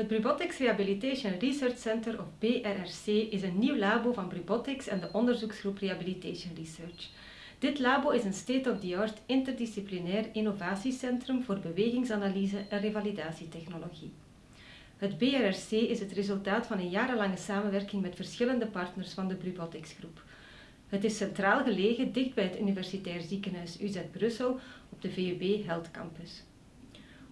Het Brubotics Rehabilitation Research Center, of BRRC, is een nieuw labo van Brubotics en de onderzoeksgroep Rehabilitation Research. Dit labo is een state-of-the-art interdisciplinair innovatiecentrum voor bewegingsanalyse en revalidatietechnologie. Het BRRC is het resultaat van een jarenlange samenwerking met verschillende partners van de Brubotics groep. Het is centraal gelegen dicht bij het Universitair Ziekenhuis UZ Brussel op de VUB Health Campus.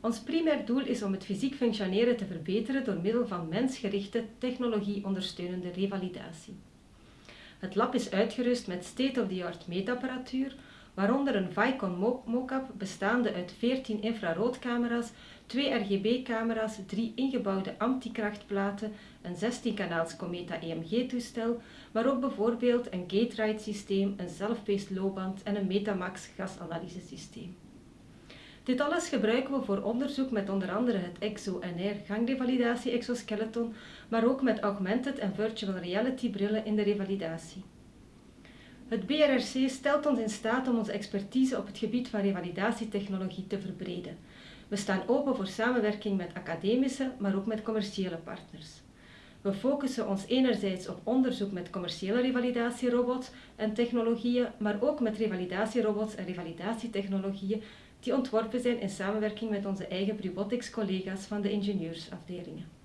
Ons primair doel is om het fysiek functioneren te verbeteren door middel van mensgerichte technologie-ondersteunende revalidatie. Het lab is uitgerust met state-of-the-art meetapparatuur, waaronder een Vicon mocap bestaande uit 14 infraroodcamera's, 2 RGB-camera's, 3 ingebouwde antikrachtplaten, een 16-kanaals Cometa EMG-toestel, maar ook bijvoorbeeld een gate-ride systeem, een self-paced loopband en een Metamax gasanalysesysteem. Dit alles gebruiken we voor onderzoek met onder andere het EXO-NR gangrevalidatie exoskeleton, maar ook met augmented en virtual reality brillen in de revalidatie. Het BRRC stelt ons in staat om onze expertise op het gebied van revalidatietechnologie te verbreden. We staan open voor samenwerking met academische, maar ook met commerciële partners. We focussen ons enerzijds op onderzoek met commerciële revalidatierobots en technologieën, maar ook met revalidatierobots en revalidatietechnologieën die ontworpen zijn in samenwerking met onze eigen Brubotics collega's van de ingenieursafdelingen.